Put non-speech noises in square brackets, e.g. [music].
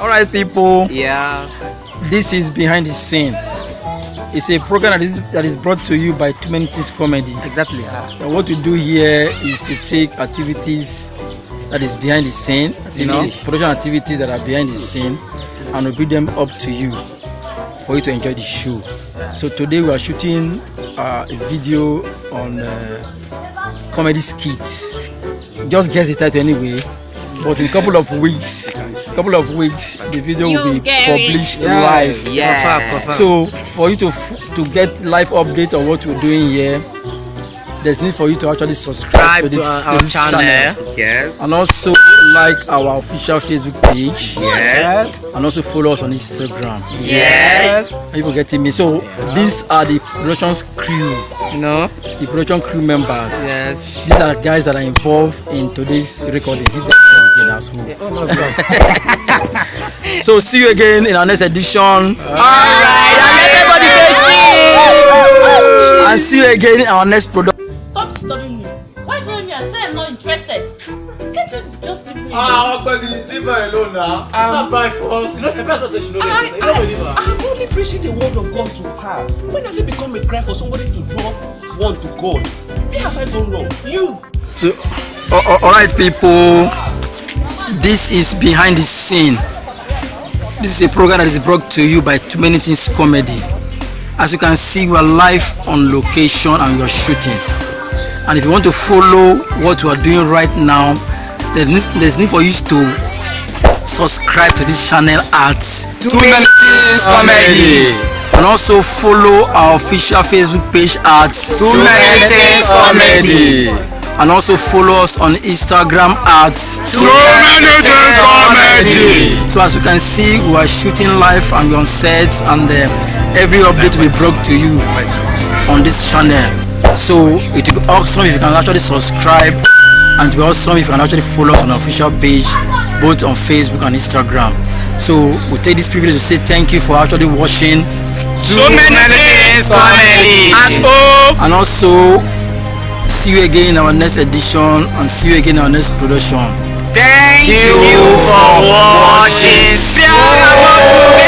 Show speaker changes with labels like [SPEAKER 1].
[SPEAKER 1] All right, people.
[SPEAKER 2] Yeah.
[SPEAKER 1] This is behind the scene. It's a program that is that is brought to you by Too Many Things Comedy.
[SPEAKER 2] Exactly.
[SPEAKER 1] And what we do here is to take activities that is behind the scene, activities, production activities that are behind the scene, and we bring them up to you for you to enjoy the show. So today we are shooting uh, a video on uh, comedy skits. Just guess the title anyway. But in a couple of weeks, couple of weeks, the video will be published live.
[SPEAKER 2] Yeah. Confirm, confirm.
[SPEAKER 1] So for you to to get live update on what we're doing here, there's need for you to actually subscribe to
[SPEAKER 2] Subscribe to
[SPEAKER 1] this,
[SPEAKER 2] our, our
[SPEAKER 1] to this
[SPEAKER 2] channel. Yes.
[SPEAKER 1] and also like our official Facebook page
[SPEAKER 2] Yes.
[SPEAKER 1] and also follow us on Instagram.
[SPEAKER 2] Yes.
[SPEAKER 1] People getting me. So these are the production's crew,
[SPEAKER 2] No.
[SPEAKER 1] the production crew members.
[SPEAKER 2] Yes.
[SPEAKER 1] These are guys that are involved in today's recording. Hit that again oh, [laughs] so see you again in our next edition.
[SPEAKER 2] Alright. Everybody
[SPEAKER 1] And see you again in our next production.
[SPEAKER 3] Stop disturbing me. Why follow me and say I'm not interested? Can't you just leave me alone?
[SPEAKER 4] Ah, Ogbeni, leave her alone now. Um, not by force. You know, the person say she know
[SPEAKER 5] I,
[SPEAKER 4] anything. You don't believe her.
[SPEAKER 5] I, I'm only preaching the word of God to her. When has it become a crime for somebody to draw one to God? Where have I gone wrong? You!
[SPEAKER 1] So, a- a- all right, people. This is behind the scene. This is a program that is brought to you by Too Many Things Comedy. As you can see, we are live on location and we are shooting. And if you want to follow what we are doing right now, there's need, there's need for you to subscribe to this channel at Too Many Things
[SPEAKER 2] Comedy.
[SPEAKER 1] and also follow our official Facebook page at Too
[SPEAKER 2] Many Things Comedy.
[SPEAKER 1] and also follow us on Instagram at
[SPEAKER 2] Too Many Things Comedy.
[SPEAKER 1] So as you can see, we are shooting live and on set, and uh, every update be brought to you on this channel. So it will be awesome if you can actually subscribe, and it will be awesome if you can actually follow us on our official page, both on Facebook and Instagram. So we take this privilege to say thank you for actually watching,
[SPEAKER 2] Too many things comedy. At home.
[SPEAKER 1] and also see you again in our next edition, and see you again in our next production.
[SPEAKER 2] Thank you for watching. You